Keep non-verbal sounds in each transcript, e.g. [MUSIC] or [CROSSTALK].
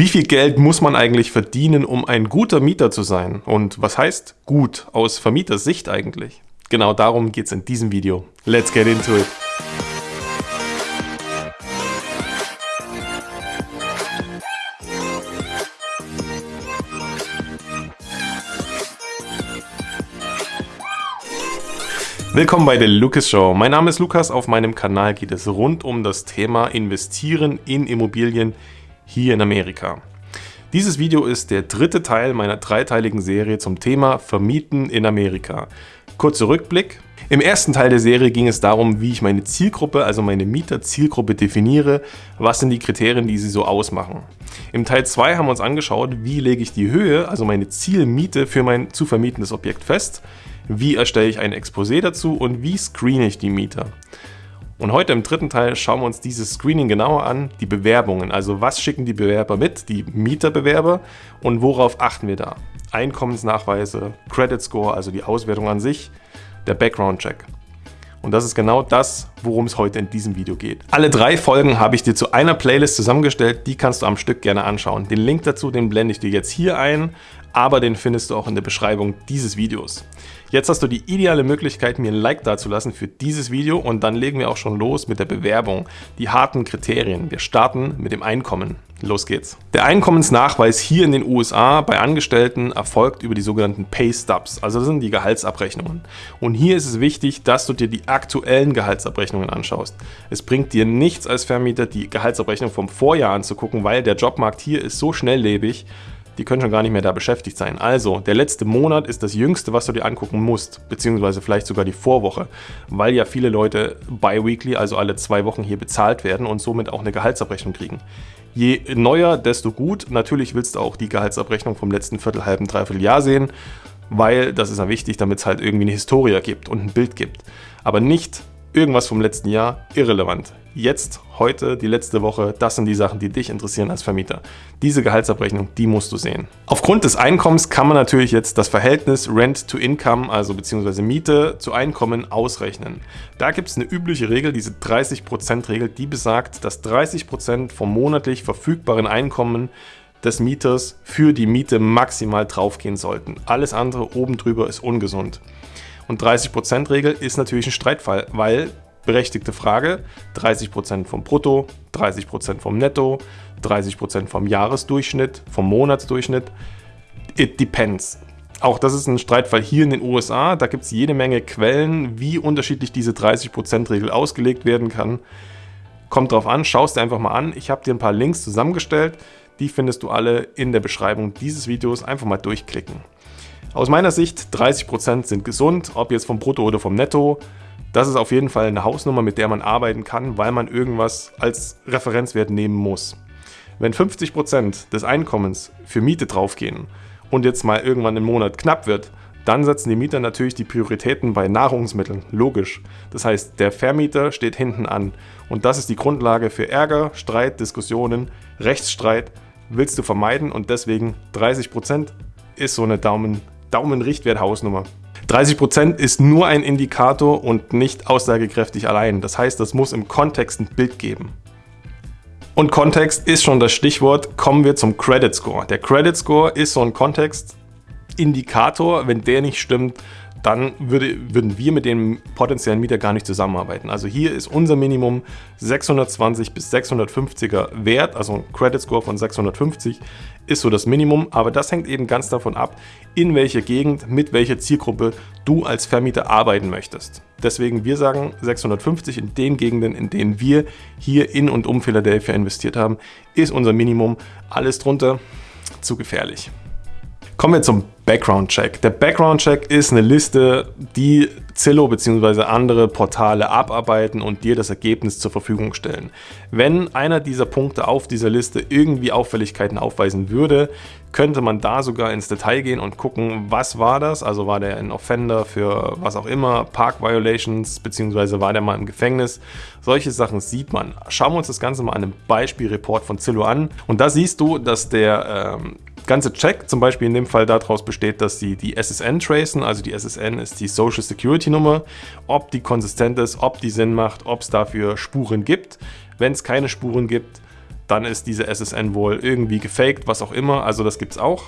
Wie viel Geld muss man eigentlich verdienen, um ein guter Mieter zu sein? Und was heißt gut aus Vermieters Sicht eigentlich? Genau darum geht es in diesem Video. Let's get into it! Willkommen bei der Lucas Show. Mein Name ist Lukas. Auf meinem Kanal geht es rund um das Thema Investieren in Immobilien hier in Amerika. Dieses Video ist der dritte Teil meiner dreiteiligen Serie zum Thema Vermieten in Amerika. Kurzer Rückblick. Im ersten Teil der Serie ging es darum, wie ich meine Zielgruppe, also meine Mieterzielgruppe definiere, was sind die Kriterien, die sie so ausmachen. Im Teil 2 haben wir uns angeschaut, wie lege ich die Höhe, also meine Zielmiete für mein zu vermietendes Objekt fest, wie erstelle ich ein Exposé dazu und wie screene ich die Mieter. Und heute im dritten Teil schauen wir uns dieses Screening genauer an, die Bewerbungen. Also was schicken die Bewerber mit, die Mieterbewerber und worauf achten wir da? Einkommensnachweise, Credit Score, also die Auswertung an sich, der Background Check. Und das ist genau das, worum es heute in diesem Video geht. Alle drei Folgen habe ich dir zu einer Playlist zusammengestellt, die kannst du am Stück gerne anschauen. Den Link dazu, den blende ich dir jetzt hier ein, aber den findest du auch in der Beschreibung dieses Videos. Jetzt hast du die ideale Möglichkeit, mir ein Like dazulassen für dieses Video und dann legen wir auch schon los mit der Bewerbung. Die harten Kriterien. Wir starten mit dem Einkommen. Los geht's. Der Einkommensnachweis hier in den USA bei Angestellten erfolgt über die sogenannten Pay Stubs, also das sind die Gehaltsabrechnungen. Und hier ist es wichtig, dass du dir die aktuellen Gehaltsabrechnungen anschaust. Es bringt dir nichts als Vermieter, die Gehaltsabrechnung vom Vorjahr anzugucken, weil der Jobmarkt hier ist so schnelllebig, die können schon gar nicht mehr da beschäftigt sein. Also, der letzte Monat ist das jüngste, was du dir angucken musst, beziehungsweise vielleicht sogar die Vorwoche, weil ja viele Leute bi-weekly, also alle zwei Wochen hier bezahlt werden und somit auch eine Gehaltsabrechnung kriegen. Je neuer, desto gut. Natürlich willst du auch die Gehaltsabrechnung vom letzten Viertel, halben, dreiviertel Jahr sehen, weil das ist ja wichtig, damit es halt irgendwie eine Historie gibt und ein Bild gibt. Aber nicht irgendwas vom letzten Jahr irrelevant. Jetzt, heute, die letzte Woche, das sind die Sachen, die dich interessieren als Vermieter. Diese Gehaltsabrechnung, die musst du sehen. Aufgrund des Einkommens kann man natürlich jetzt das Verhältnis Rent to Income, also beziehungsweise Miete zu Einkommen, ausrechnen. Da gibt es eine übliche Regel, diese 30%-Regel, die besagt, dass 30% vom monatlich verfügbaren Einkommen des Mieters für die Miete maximal draufgehen sollten. Alles andere oben drüber ist ungesund. Und 30%-Regel ist natürlich ein Streitfall, weil, berechtigte Frage, 30% vom Brutto, 30% vom Netto, 30% vom Jahresdurchschnitt, vom Monatsdurchschnitt, it depends. Auch das ist ein Streitfall hier in den USA. Da gibt es jede Menge Quellen, wie unterschiedlich diese 30%-Regel ausgelegt werden kann. Kommt drauf an, schaust dir einfach mal an. Ich habe dir ein paar Links zusammengestellt. Die findest du alle in der Beschreibung dieses Videos. Einfach mal durchklicken. Aus meiner Sicht 30% sind gesund, ob jetzt vom Brutto oder vom Netto. Das ist auf jeden Fall eine Hausnummer, mit der man arbeiten kann, weil man irgendwas als Referenzwert nehmen muss. Wenn 50% des Einkommens für Miete draufgehen und jetzt mal irgendwann im Monat knapp wird, dann setzen die Mieter natürlich die Prioritäten bei Nahrungsmitteln, logisch. Das heißt, der Vermieter steht hinten an und das ist die Grundlage für Ärger, Streit, Diskussionen, Rechtsstreit willst du vermeiden und deswegen 30% ist so eine Daumen Daumenrichtwert Hausnummer. 30% ist nur ein Indikator und nicht aussagekräftig allein. Das heißt, das muss im Kontext ein Bild geben. Und Kontext ist schon das Stichwort. Kommen wir zum Credit Score. Der Credit Score ist so ein Kontextindikator. Wenn der nicht stimmt, dann würde, würden wir mit dem potenziellen Mieter gar nicht zusammenarbeiten. Also hier ist unser Minimum 620 bis 650er Wert, also ein Credit Score von 650 ist so das Minimum, aber das hängt eben ganz davon ab, in welcher Gegend, mit welcher Zielgruppe du als Vermieter arbeiten möchtest. Deswegen wir sagen 650 in den Gegenden, in denen wir hier in und um Philadelphia investiert haben, ist unser Minimum. Alles drunter zu gefährlich. Kommen wir zum Background Check. Der Background Check ist eine Liste, die Zillow bzw. andere Portale abarbeiten und dir das Ergebnis zur Verfügung stellen. Wenn einer dieser Punkte auf dieser Liste irgendwie Auffälligkeiten aufweisen würde, könnte man da sogar ins Detail gehen und gucken, was war das? Also war der ein Offender für was auch immer, Park Violations bzw. war der mal im Gefängnis? Solche Sachen sieht man. Schauen wir uns das Ganze mal an einem Beispielreport von Zillow an und da siehst du, dass der ähm, ganze Check zum Beispiel in dem Fall daraus besteht, dass sie die SSN tracen, also die SSN ist die Social Security Nummer, ob die konsistent ist, ob die Sinn macht, ob es dafür Spuren gibt. Wenn es keine Spuren gibt, dann ist diese SSN wohl irgendwie gefaked, was auch immer. Also das gibt es auch.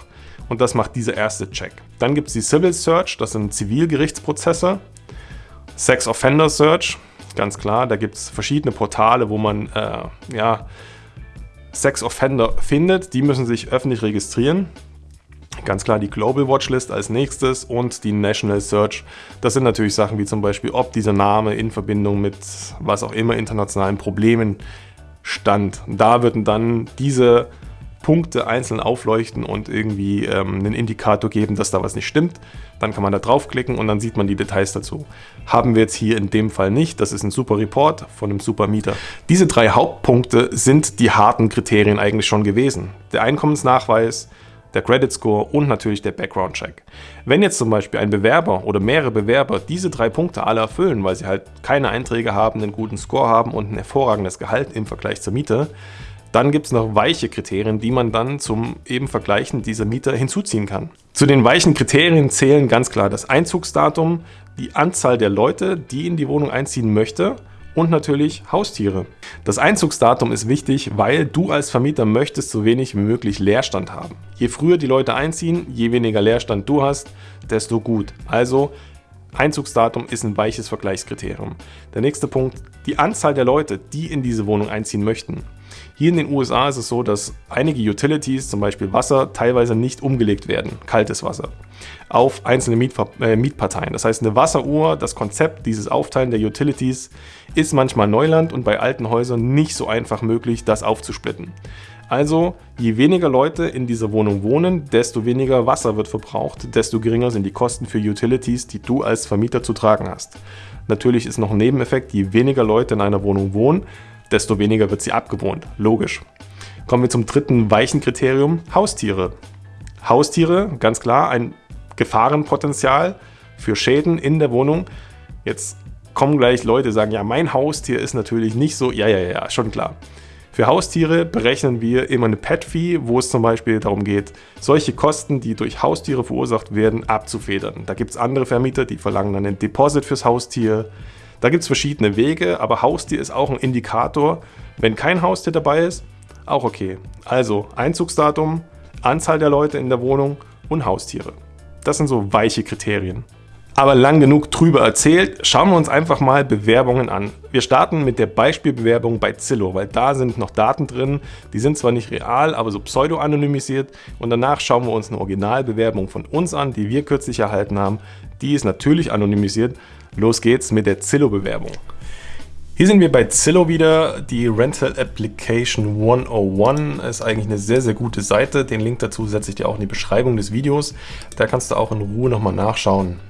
Und das macht dieser erste Check. Dann gibt es die Civil Search, das sind Zivilgerichtsprozesse. Sex Offender Search, ganz klar, da gibt es verschiedene Portale, wo man äh, ja, Sex Offender findet. Die müssen sich öffentlich registrieren. Ganz klar die Global Watchlist als nächstes und die National Search. Das sind natürlich Sachen wie zum Beispiel, ob dieser Name in Verbindung mit was auch immer internationalen Problemen stand. Da würden dann diese Punkte einzeln aufleuchten und irgendwie ähm, einen Indikator geben, dass da was nicht stimmt. Dann kann man da draufklicken und dann sieht man die Details dazu. Haben wir jetzt hier in dem Fall nicht. Das ist ein super Report von einem super Mieter. Diese drei Hauptpunkte sind die harten Kriterien eigentlich schon gewesen. Der Einkommensnachweis, der Credit Score und natürlich der Background Check. Wenn jetzt zum Beispiel ein Bewerber oder mehrere Bewerber diese drei Punkte alle erfüllen, weil sie halt keine Einträge haben, einen guten Score haben und ein hervorragendes Gehalt im Vergleich zur Miete, dann gibt es noch weiche Kriterien, die man dann zum eben Vergleichen dieser Mieter hinzuziehen kann. Zu den weichen Kriterien zählen ganz klar das Einzugsdatum, die Anzahl der Leute, die in die Wohnung einziehen möchte und natürlich Haustiere. Das Einzugsdatum ist wichtig, weil du als Vermieter möchtest so wenig wie möglich Leerstand haben. Je früher die Leute einziehen, je weniger Leerstand du hast, desto gut. Also Einzugsdatum ist ein weiches Vergleichskriterium. Der nächste Punkt, die Anzahl der Leute, die in diese Wohnung einziehen möchten. Hier in den USA ist es so, dass einige Utilities, zum Beispiel Wasser, teilweise nicht umgelegt werden, kaltes Wasser, auf einzelne Mietver äh, Mietparteien. Das heißt, eine Wasseruhr, das Konzept, dieses Aufteilen der Utilities, ist manchmal Neuland und bei alten Häusern nicht so einfach möglich, das aufzusplitten. Also, je weniger Leute in dieser Wohnung wohnen, desto weniger Wasser wird verbraucht, desto geringer sind die Kosten für Utilities, die du als Vermieter zu tragen hast. Natürlich ist noch ein Nebeneffekt, je weniger Leute in einer Wohnung wohnen, desto weniger wird sie abgewohnt. Logisch. Kommen wir zum dritten weichen Kriterium, Haustiere. Haustiere, ganz klar, ein Gefahrenpotenzial für Schäden in der Wohnung. Jetzt kommen gleich Leute, sagen, ja, mein Haustier ist natürlich nicht so, ja, ja, ja, schon klar. Für Haustiere berechnen wir immer eine Pet-Fee, wo es zum Beispiel darum geht, solche Kosten, die durch Haustiere verursacht werden, abzufedern. Da gibt es andere Vermieter, die verlangen dann ein Deposit fürs Haustier, da gibt es verschiedene Wege, aber Haustier ist auch ein Indikator. Wenn kein Haustier dabei ist, auch okay. Also Einzugsdatum, Anzahl der Leute in der Wohnung und Haustiere. Das sind so weiche Kriterien. Aber lang genug drüber erzählt, schauen wir uns einfach mal Bewerbungen an. Wir starten mit der Beispielbewerbung bei Zillow, weil da sind noch Daten drin, die sind zwar nicht real, aber so pseudo-anonymisiert und danach schauen wir uns eine Originalbewerbung von uns an, die wir kürzlich erhalten haben. Die ist natürlich anonymisiert, Los geht's mit der Zillow-Bewerbung. Hier sind wir bei Zillow wieder. Die Rental Application 101 ist eigentlich eine sehr, sehr gute Seite. Den Link dazu setze ich dir auch in die Beschreibung des Videos. Da kannst du auch in Ruhe nochmal nachschauen.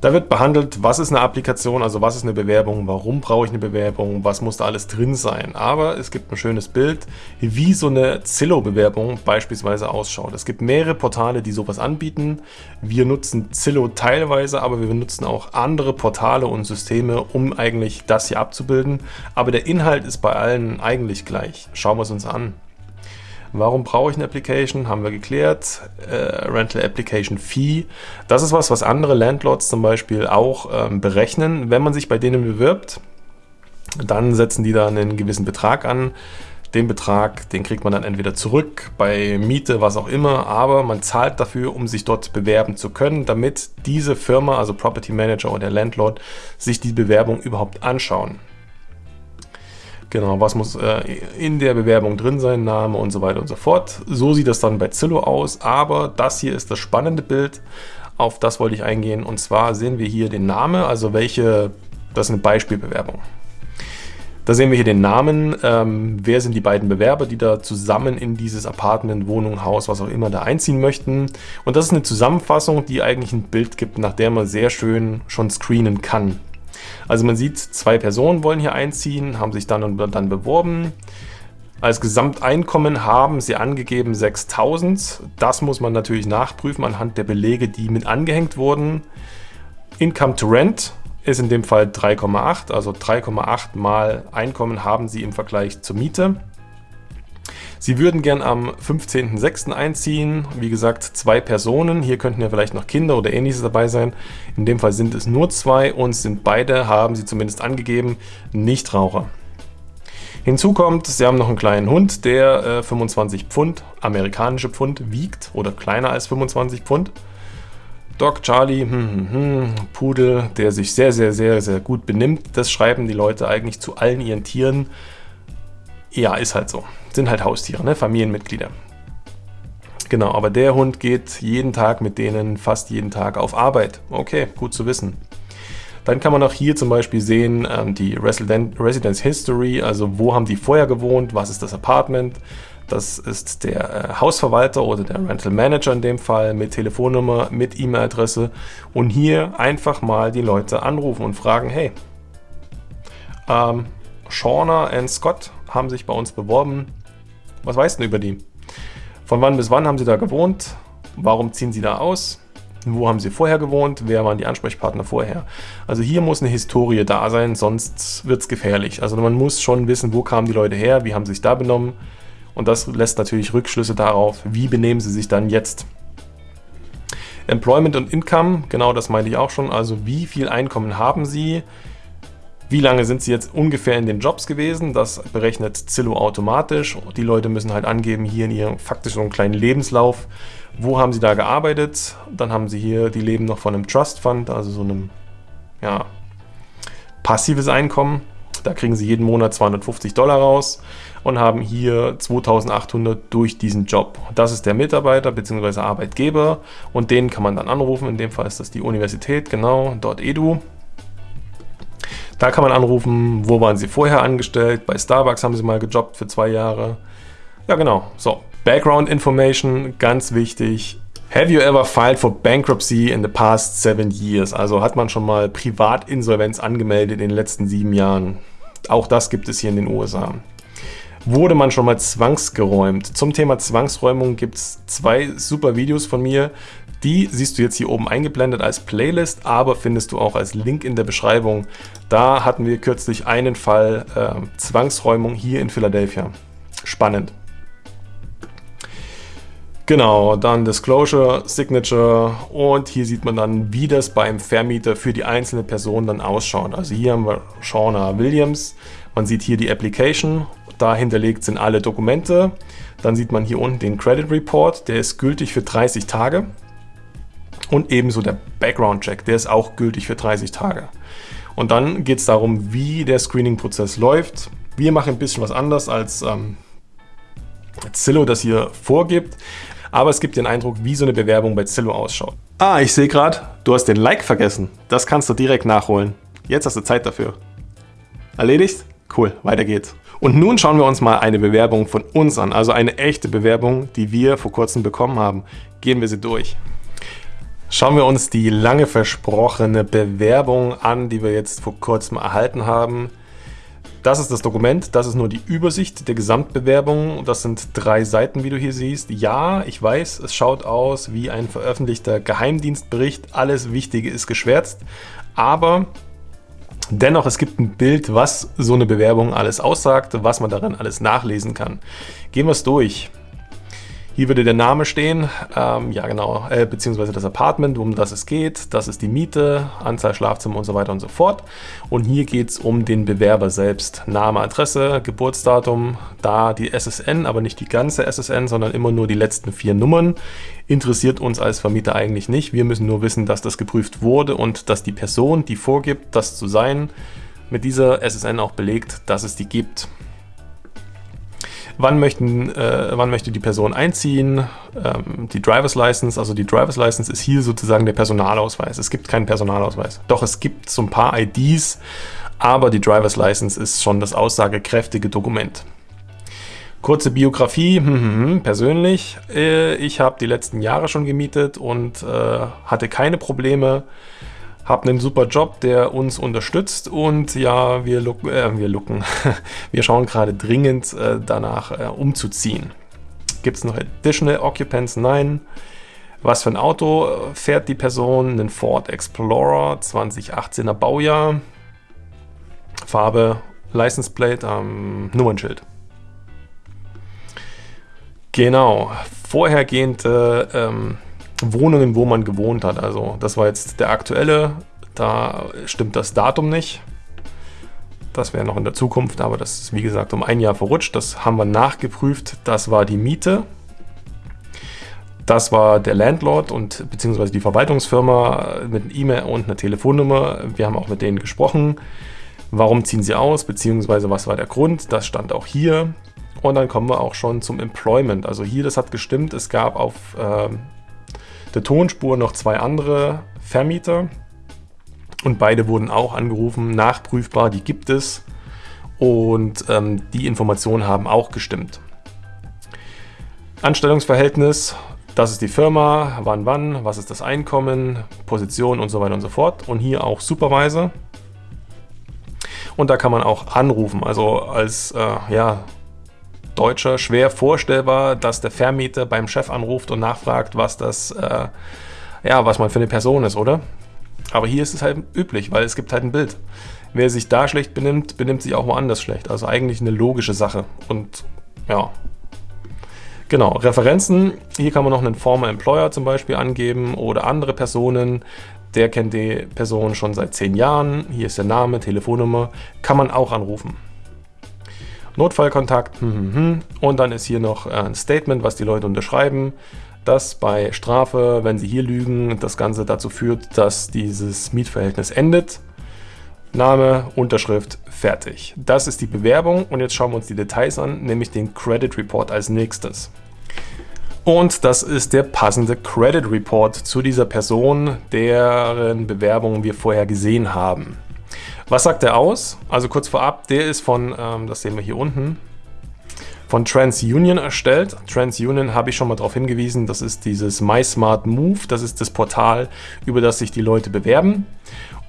Da wird behandelt, was ist eine Applikation, also was ist eine Bewerbung, warum brauche ich eine Bewerbung, was muss da alles drin sein. Aber es gibt ein schönes Bild, wie so eine Zillow-Bewerbung beispielsweise ausschaut. Es gibt mehrere Portale, die sowas anbieten. Wir nutzen Zillow teilweise, aber wir nutzen auch andere Portale und Systeme, um eigentlich das hier abzubilden. Aber der Inhalt ist bei allen eigentlich gleich. Schauen wir es uns an. Warum brauche ich eine Application? Haben wir geklärt. Äh, Rental Application Fee. Das ist was, was andere Landlords zum Beispiel auch ähm, berechnen. Wenn man sich bei denen bewirbt, dann setzen die da einen gewissen Betrag an. Den Betrag, den kriegt man dann entweder zurück bei Miete, was auch immer, aber man zahlt dafür, um sich dort bewerben zu können, damit diese Firma, also Property Manager oder der Landlord, sich die Bewerbung überhaupt anschauen. Genau, was muss äh, in der Bewerbung drin sein, Name und so weiter und so fort. So sieht das dann bei Zillow aus, aber das hier ist das spannende Bild, auf das wollte ich eingehen. Und zwar sehen wir hier den Namen, also welche, das ist eine Beispielbewerbung. Da sehen wir hier den Namen, ähm, wer sind die beiden Bewerber, die da zusammen in dieses Apartment, Wohnung, Haus, was auch immer da einziehen möchten. Und das ist eine Zusammenfassung, die eigentlich ein Bild gibt, nach der man sehr schön schon screenen kann. Also man sieht, zwei Personen wollen hier einziehen, haben sich dann und dann beworben. Als Gesamteinkommen haben sie angegeben 6.000. Das muss man natürlich nachprüfen anhand der Belege, die mit angehängt wurden. Income to Rent ist in dem Fall 3,8, also 3,8 mal Einkommen haben sie im Vergleich zur Miete. Sie würden gern am 15.06. einziehen. Wie gesagt, zwei Personen. Hier könnten ja vielleicht noch Kinder oder ähnliches dabei sein. In dem Fall sind es nur zwei und sind beide, haben sie zumindest angegeben, Nichtraucher. Hinzu kommt, sie haben noch einen kleinen Hund, der äh, 25 Pfund, amerikanische Pfund, wiegt oder kleiner als 25 Pfund. Doc Charlie, hm, hm, hm, Pudel, der sich sehr, sehr, sehr, sehr gut benimmt. Das schreiben die Leute eigentlich zu allen ihren Tieren. Ja, ist halt so. Sind halt Haustiere, ne? Familienmitglieder. Genau, aber der Hund geht jeden Tag mit denen, fast jeden Tag auf Arbeit. Okay, gut zu wissen. Dann kann man auch hier zum Beispiel sehen, ähm, die Resident Residence History, also wo haben die vorher gewohnt, was ist das Apartment. Das ist der äh, Hausverwalter oder der Rental Manager in dem Fall mit Telefonnummer, mit E-Mail-Adresse. Und hier einfach mal die Leute anrufen und fragen, hey, ähm, Shauna und Scott haben sich bei uns beworben. Was weißt du über die? Von wann bis wann haben sie da gewohnt? Warum ziehen sie da aus? Wo haben sie vorher gewohnt? Wer waren die Ansprechpartner vorher? Also hier muss eine Historie da sein, sonst wird es gefährlich. Also man muss schon wissen, wo kamen die Leute her, wie haben sie sich da benommen. Und das lässt natürlich Rückschlüsse darauf, wie benehmen sie sich dann jetzt. Employment und Income, genau das meinte ich auch schon. Also wie viel Einkommen haben sie? Wie lange sind sie jetzt ungefähr in den Jobs gewesen? Das berechnet Zillow automatisch. Die Leute müssen halt angeben, hier in ihrem faktisch so einen kleinen Lebenslauf, wo haben sie da gearbeitet. Dann haben sie hier, die leben noch von einem Trust Fund, also so einem ja, passives Einkommen. Da kriegen sie jeden Monat 250 Dollar raus und haben hier 2800 durch diesen Job. Das ist der Mitarbeiter bzw. Arbeitgeber und den kann man dann anrufen. In dem Fall ist das die Universität, genau, dort edu. Da kann man anrufen, wo waren Sie vorher angestellt? Bei Starbucks haben Sie mal gejobbt für zwei Jahre. Ja, genau. So, Background Information, ganz wichtig. Have you ever filed for bankruptcy in the past seven years? Also hat man schon mal Privatinsolvenz angemeldet in den letzten sieben Jahren? Auch das gibt es hier in den USA. Wurde man schon mal zwangsgeräumt? Zum Thema Zwangsräumung gibt es zwei super Videos von mir. Die siehst du jetzt hier oben eingeblendet als Playlist, aber findest du auch als Link in der Beschreibung. Da hatten wir kürzlich einen Fall äh, Zwangsräumung hier in Philadelphia. Spannend. Genau, dann Disclosure, Signature und hier sieht man dann, wie das beim Vermieter für die einzelne Person dann ausschaut. Also hier haben wir Shauna Williams, man sieht hier die Application, da hinterlegt sind alle Dokumente. Dann sieht man hier unten den Credit Report, der ist gültig für 30 Tage. Und ebenso der Background Check, der ist auch gültig für 30 Tage. Und dann geht es darum, wie der Screening-Prozess läuft. Wir machen ein bisschen was anders als ähm, Zillow das hier vorgibt. Aber es gibt den Eindruck, wie so eine Bewerbung bei Zillow ausschaut. Ah, ich sehe gerade, du hast den Like vergessen. Das kannst du direkt nachholen. Jetzt hast du Zeit dafür. Erledigt? Cool, weiter geht's. Und nun schauen wir uns mal eine Bewerbung von uns an, also eine echte Bewerbung, die wir vor kurzem bekommen haben. Gehen wir sie durch. Schauen wir uns die lange versprochene Bewerbung an, die wir jetzt vor kurzem erhalten haben. Das ist das Dokument, das ist nur die Übersicht der Gesamtbewerbung. Das sind drei Seiten, wie du hier siehst. Ja, ich weiß, es schaut aus wie ein veröffentlichter Geheimdienstbericht. Alles Wichtige ist geschwärzt, aber dennoch, es gibt ein Bild, was so eine Bewerbung alles aussagt, was man darin alles nachlesen kann. Gehen wir es durch. Hier würde der Name stehen, ähm, ja genau, äh, beziehungsweise das Apartment, um das es geht. Das ist die Miete, Anzahl Schlafzimmer und so weiter und so fort. Und hier geht es um den Bewerber selbst. Name, Adresse, Geburtsdatum, da die SSN, aber nicht die ganze SSN, sondern immer nur die letzten vier Nummern. Interessiert uns als Vermieter eigentlich nicht. Wir müssen nur wissen, dass das geprüft wurde und dass die Person, die vorgibt, das zu sein, mit dieser SSN auch belegt, dass es die gibt wann, möchten, äh, wann möchte die Person einziehen, ähm, die Driver's License, also die Driver's License ist hier sozusagen der Personalausweis. Es gibt keinen Personalausweis. Doch es gibt so ein paar IDs, aber die Driver's License ist schon das aussagekräftige Dokument. Kurze Biografie, hm, hm, hm, persönlich. Äh, ich habe die letzten Jahre schon gemietet und äh, hatte keine Probleme habe einen super Job, der uns unterstützt und ja, wir, look, äh, wir looken, [LAUGHS] wir schauen gerade dringend äh, danach äh, umzuziehen. Gibt es noch Additional Occupants? Nein. Was für ein Auto äh, fährt die Person? Einen Ford Explorer 2018er Baujahr. Farbe, License Plate, ähm, Nummernschild. Genau. Vorhergehende ähm, Wohnungen, wo man gewohnt hat. Also das war jetzt der aktuelle, da stimmt das Datum nicht. Das wäre noch in der Zukunft, aber das ist wie gesagt um ein Jahr verrutscht. Das haben wir nachgeprüft. Das war die Miete. Das war der Landlord und beziehungsweise die Verwaltungsfirma mit E-Mail und einer Telefonnummer. Wir haben auch mit denen gesprochen. Warum ziehen sie aus, beziehungsweise was war der Grund? Das stand auch hier. Und dann kommen wir auch schon zum Employment. Also hier, das hat gestimmt. Es gab auf äh, der Tonspur noch zwei andere Vermieter. Und beide wurden auch angerufen, nachprüfbar, die gibt es. Und ähm, die Informationen haben auch gestimmt. Anstellungsverhältnis, das ist die Firma, wann wann, was ist das Einkommen, Position und so weiter und so fort. Und hier auch Supervisor. Und da kann man auch anrufen. Also als äh, ja, Deutscher schwer vorstellbar, dass der Vermieter beim Chef anruft und nachfragt, was das, äh, ja, was man für eine Person ist, oder? Aber hier ist es halt üblich, weil es gibt halt ein Bild. Wer sich da schlecht benimmt, benimmt sich auch woanders schlecht. Also eigentlich eine logische Sache. Und ja, Genau, Referenzen. Hier kann man noch einen Former Employer zum Beispiel angeben oder andere Personen. Der kennt die Person schon seit zehn Jahren. Hier ist der Name, Telefonnummer. Kann man auch anrufen. Notfallkontakt. Hm, hm, hm. Und dann ist hier noch ein Statement, was die Leute unterschreiben dass bei Strafe, wenn sie hier lügen, das Ganze dazu führt, dass dieses Mietverhältnis endet. Name, Unterschrift, fertig. Das ist die Bewerbung und jetzt schauen wir uns die Details an, nämlich den Credit Report als nächstes. Und das ist der passende Credit Report zu dieser Person, deren Bewerbung wir vorher gesehen haben. Was sagt er aus? Also kurz vorab, der ist von, ähm, das sehen wir hier unten, von TransUnion erstellt. TransUnion habe ich schon mal darauf hingewiesen, das ist dieses MySmartMove, das ist das Portal, über das sich die Leute bewerben.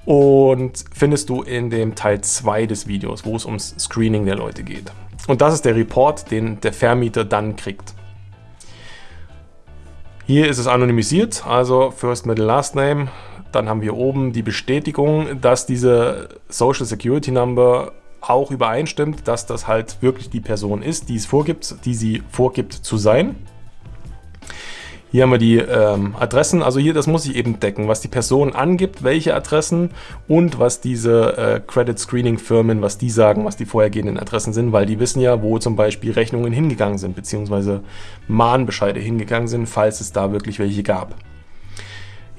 Und findest du in dem Teil 2 des Videos, wo es ums Screening der Leute geht. Und das ist der Report, den der Vermieter dann kriegt. Hier ist es anonymisiert, also First, Middle, Last Name. Dann haben wir oben die Bestätigung, dass diese Social Security Number auch übereinstimmt, dass das halt wirklich die Person ist, die es vorgibt, die sie vorgibt zu sein. Hier haben wir die ähm, Adressen, also hier, das muss ich eben decken, was die Person angibt, welche Adressen und was diese äh, Credit Screening Firmen, was die sagen, was die vorhergehenden Adressen sind, weil die wissen ja, wo zum Beispiel Rechnungen hingegangen sind, beziehungsweise Mahnbescheide hingegangen sind, falls es da wirklich welche gab.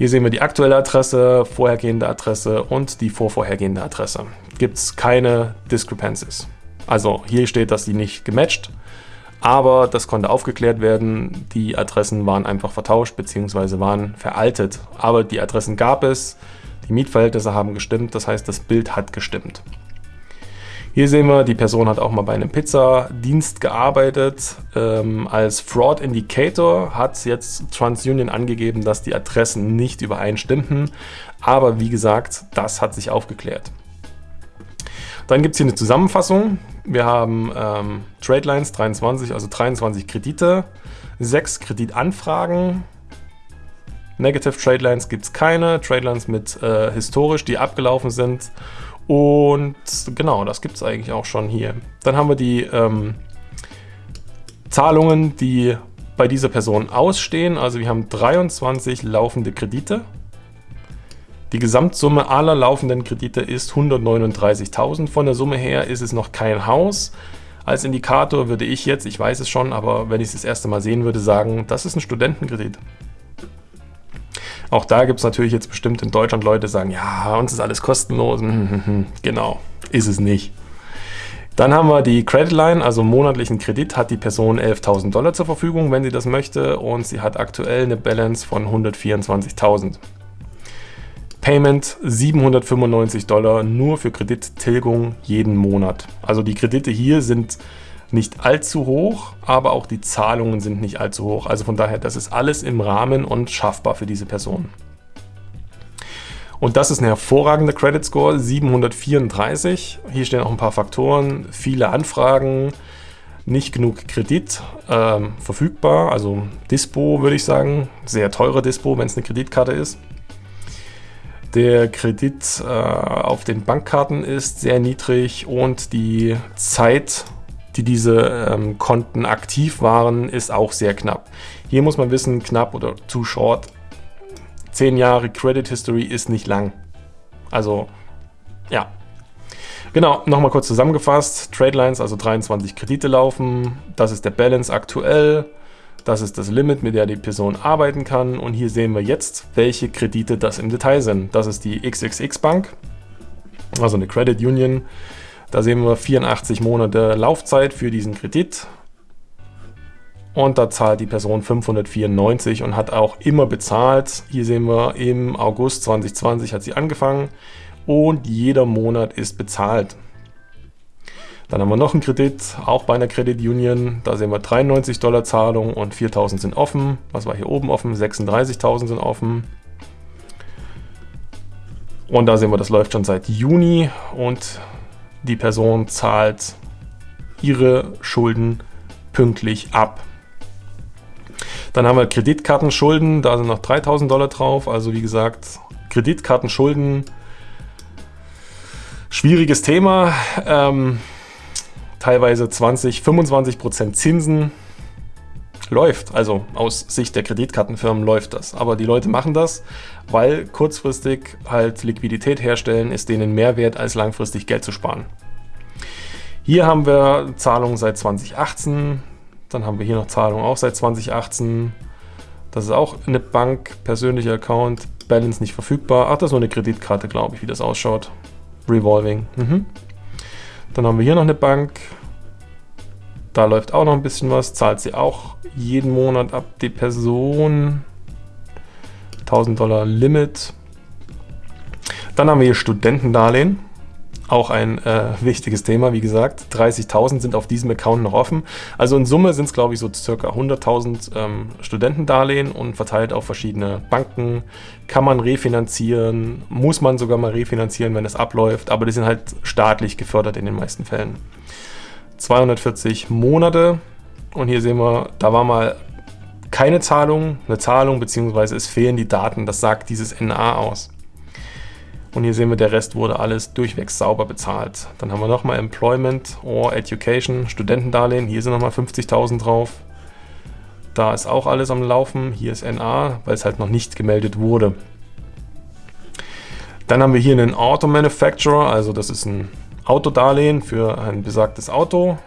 Hier sehen wir die aktuelle Adresse, vorhergehende Adresse und die vorvorhergehende Adresse. Gibt es keine Discrepancies. Also hier steht, dass die nicht gematcht aber das konnte aufgeklärt werden. Die Adressen waren einfach vertauscht bzw. waren veraltet. Aber die Adressen gab es, die Mietverhältnisse haben gestimmt, das heißt, das Bild hat gestimmt. Hier sehen wir, die Person hat auch mal bei einem Pizzadienst gearbeitet. Ähm, als Fraud Indicator hat jetzt TransUnion angegeben, dass die Adressen nicht übereinstimmten. Aber wie gesagt, das hat sich aufgeklärt. Dann gibt es hier eine Zusammenfassung. Wir haben ähm, Trade Lines 23, also 23 Kredite, 6 Kreditanfragen. Negative Trade Lines gibt es keine. Trade Lines mit äh, historisch, die abgelaufen sind. Und genau, das gibt es eigentlich auch schon hier. Dann haben wir die ähm, Zahlungen, die bei dieser Person ausstehen. Also wir haben 23 laufende Kredite. Die Gesamtsumme aller laufenden Kredite ist 139.000. Von der Summe her ist es noch kein Haus. Als Indikator würde ich jetzt, ich weiß es schon, aber wenn ich es das erste Mal sehen würde, sagen, das ist ein Studentenkredit. Auch da gibt es natürlich jetzt bestimmt in Deutschland Leute, die sagen, ja, uns ist alles kostenlos. genau, ist es nicht. Dann haben wir die Credit Line, also monatlichen Kredit hat die Person 11.000 Dollar zur Verfügung, wenn sie das möchte und sie hat aktuell eine Balance von 124.000. Payment 795 Dollar nur für Kredittilgung jeden Monat. Also die Kredite hier sind nicht allzu hoch, aber auch die Zahlungen sind nicht allzu hoch. Also von daher, das ist alles im Rahmen und schaffbar für diese Person. Und das ist ein hervorragender Credit Score, 734. Hier stehen auch ein paar Faktoren, viele Anfragen, nicht genug Kredit ähm, verfügbar, also Dispo würde ich sagen, sehr teure Dispo, wenn es eine Kreditkarte ist. Der Kredit äh, auf den Bankkarten ist sehr niedrig und die Zeit, die diese ähm, Konten aktiv waren, ist auch sehr knapp. Hier muss man wissen, knapp oder too short. Zehn Jahre Credit History ist nicht lang. Also, ja. Genau, nochmal kurz zusammengefasst. Trade Lines, also 23 Kredite laufen. Das ist der Balance aktuell. Das ist das Limit, mit der die Person arbeiten kann. Und hier sehen wir jetzt, welche Kredite das im Detail sind. Das ist die XXX Bank, also eine Credit Union. Da sehen wir 84 Monate Laufzeit für diesen Kredit. Und da zahlt die Person 594 und hat auch immer bezahlt. Hier sehen wir, im August 2020 hat sie angefangen und jeder Monat ist bezahlt. Dann haben wir noch einen Kredit, auch bei einer Credit Union. Da sehen wir 93 Dollar Zahlung und 4.000 sind offen. Was war hier oben offen? 36.000 sind offen. Und da sehen wir, das läuft schon seit Juni und die Person zahlt ihre Schulden pünktlich ab. Dann haben wir Kreditkartenschulden, da sind noch 3000 Dollar drauf. Also wie gesagt, Kreditkartenschulden, schwieriges Thema. Ähm, teilweise 20, 25 Prozent Zinsen. Läuft, also aus Sicht der Kreditkartenfirmen läuft das. Aber die Leute machen das, weil kurzfristig halt Liquidität herstellen ist denen mehr wert, als langfristig Geld zu sparen. Hier haben wir Zahlungen seit 2018, dann haben wir hier noch Zahlungen auch seit 2018. Das ist auch eine Bank, persönlicher Account, Balance nicht verfügbar. Ach, das ist nur eine Kreditkarte, glaube ich, wie das ausschaut. Revolving. Mhm. Dann haben wir hier noch eine Bank. Da läuft auch noch ein bisschen was. Zahlt sie auch jeden Monat ab die Person. 1000 Dollar Limit. Dann haben wir hier Studentendarlehen. Auch ein äh, wichtiges Thema, wie gesagt. 30.000 sind auf diesem Account noch offen. Also in Summe sind es, glaube ich, so circa 100.000 ähm, Studentendarlehen und verteilt auf verschiedene Banken. Kann man refinanzieren, muss man sogar mal refinanzieren, wenn es abläuft. Aber die sind halt staatlich gefördert in den meisten Fällen. 240 Monate. Und hier sehen wir, da war mal keine Zahlung, eine Zahlung, beziehungsweise es fehlen die Daten. Das sagt dieses NA aus. Und hier sehen wir, der Rest wurde alles durchwegs sauber bezahlt. Dann haben wir nochmal Employment or Education, Studentendarlehen. Hier sind nochmal 50.000 drauf. Da ist auch alles am Laufen. Hier ist NA, weil es halt noch nicht gemeldet wurde. Dann haben wir hier einen Auto Manufacturer, also das ist ein Autodarlehen für ein besagtes Auto.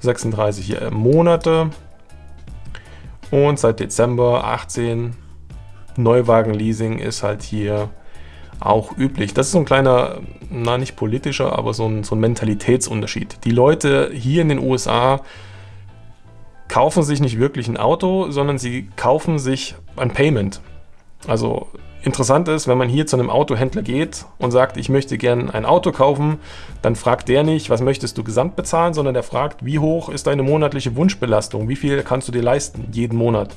36 Monate. Und seit Dezember 18 Neuwagen-Leasing ist halt hier auch üblich. Das ist so ein kleiner, na nicht politischer, aber so ein, so ein Mentalitätsunterschied. Die Leute hier in den USA kaufen sich nicht wirklich ein Auto, sondern sie kaufen sich ein Payment. Also Interessant ist, wenn man hier zu einem Autohändler geht und sagt, ich möchte gerne ein Auto kaufen, dann fragt der nicht, was möchtest du gesamt bezahlen, sondern der fragt, wie hoch ist deine monatliche Wunschbelastung, wie viel kannst du dir leisten jeden Monat.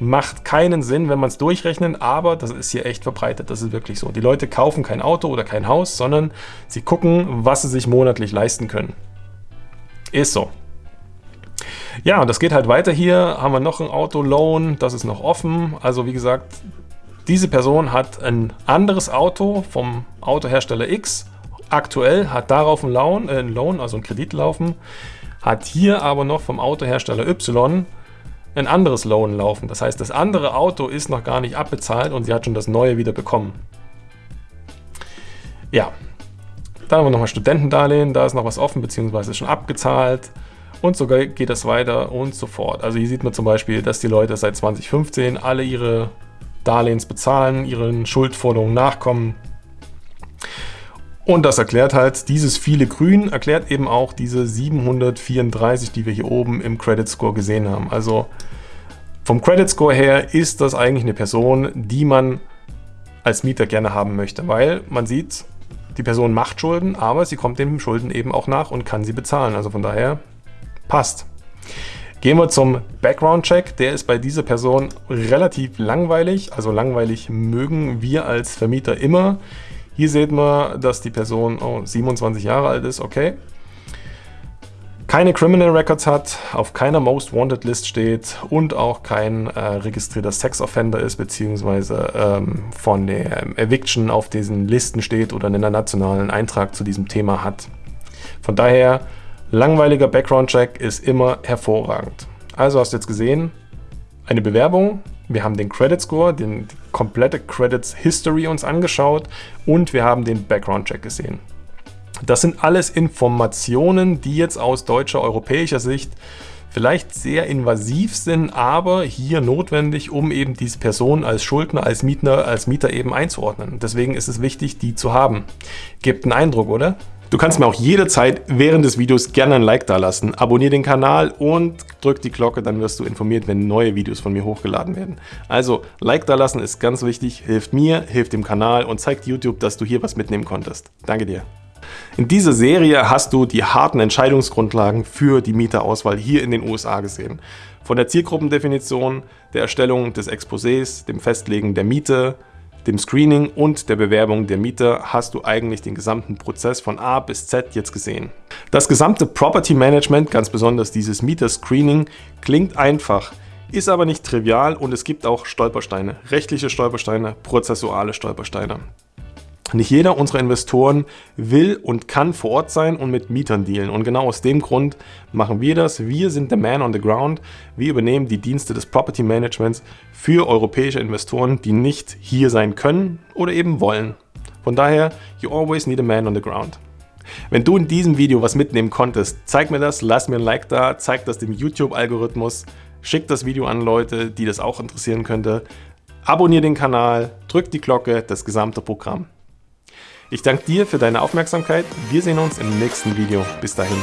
Macht keinen Sinn, wenn man es durchrechnet, aber das ist hier echt verbreitet, das ist wirklich so. Die Leute kaufen kein Auto oder kein Haus, sondern sie gucken, was sie sich monatlich leisten können. Ist so. Ja, das geht halt weiter hier. Haben wir noch ein Auto-Loan, das ist noch offen. Also wie gesagt, diese Person hat ein anderes Auto vom Autohersteller X, aktuell hat darauf einen Loan, äh, einen Loan, also einen Kredit laufen, hat hier aber noch vom Autohersteller Y ein anderes Loan laufen. Das heißt, das andere Auto ist noch gar nicht abbezahlt und sie hat schon das neue wieder bekommen. Ja, dann haben wir nochmal Studentendarlehen, da ist noch was offen, beziehungsweise schon abgezahlt. Und sogar geht das weiter und so fort. Also hier sieht man zum Beispiel, dass die Leute seit 2015 alle ihre Darlehens bezahlen, ihren Schuldforderungen nachkommen. Und das erklärt halt, dieses viele Grün erklärt eben auch diese 734, die wir hier oben im Credit Score gesehen haben. Also vom Credit Score her ist das eigentlich eine Person, die man als Mieter gerne haben möchte, weil man sieht, die Person macht Schulden, aber sie kommt den Schulden eben auch nach und kann sie bezahlen. Also von daher passt. Gehen wir zum Background-Check. Der ist bei dieser Person relativ langweilig. Also langweilig mögen wir als Vermieter immer. Hier sieht man, dass die Person oh, 27 Jahre alt ist. Okay. Keine Criminal Records hat, auf keiner Most Wanted List steht und auch kein äh, registrierter Sex Offender ist, beziehungsweise ähm, von der Eviction auf diesen Listen steht oder einen nationalen Eintrag zu diesem Thema hat. Von daher Langweiliger Background-Check ist immer hervorragend. Also hast du jetzt gesehen, eine Bewerbung, wir haben den Credit Score, den, komplette Credits History uns angeschaut und wir haben den Background-Check gesehen. Das sind alles Informationen, die jetzt aus deutscher, europäischer Sicht vielleicht sehr invasiv sind, aber hier notwendig, um eben diese Person als Schuldner, als Mieter, als Mieter eben einzuordnen. Deswegen ist es wichtig, die zu haben. Gibt einen Eindruck, oder? Du kannst mir auch jederzeit während des Videos gerne ein Like da lassen. Abonnier den Kanal und drück die Glocke, dann wirst du informiert, wenn neue Videos von mir hochgeladen werden. Also Like da lassen ist ganz wichtig, hilft mir, hilft dem Kanal und zeigt YouTube, dass du hier was mitnehmen konntest. Danke dir. In dieser Serie hast du die harten Entscheidungsgrundlagen für die Mieterauswahl hier in den USA gesehen. Von der Zielgruppendefinition, der Erstellung des Exposés, dem Festlegen der Miete, dem Screening und der Bewerbung der Mieter hast du eigentlich den gesamten Prozess von A bis Z jetzt gesehen. Das gesamte Property Management, ganz besonders dieses Mieter-Screening, klingt einfach, ist aber nicht trivial und es gibt auch Stolpersteine, rechtliche Stolpersteine, prozessuale Stolpersteine. Nicht jeder unserer Investoren will und kann vor Ort sein und mit Mietern dealen. Und genau aus dem Grund machen wir das. Wir sind der Man on the Ground. Wir übernehmen die Dienste des Property Managements für europäische Investoren, die nicht hier sein können oder eben wollen. Von daher, you always need a man on the ground. Wenn du in diesem Video was mitnehmen konntest, zeig mir das, lass mir ein Like da, zeig das dem YouTube-Algorithmus, schick das Video an Leute, die das auch interessieren könnte. Abonnier den Kanal, drück die Glocke, das gesamte Programm. Ich danke dir für deine Aufmerksamkeit. Wir sehen uns im nächsten Video. Bis dahin.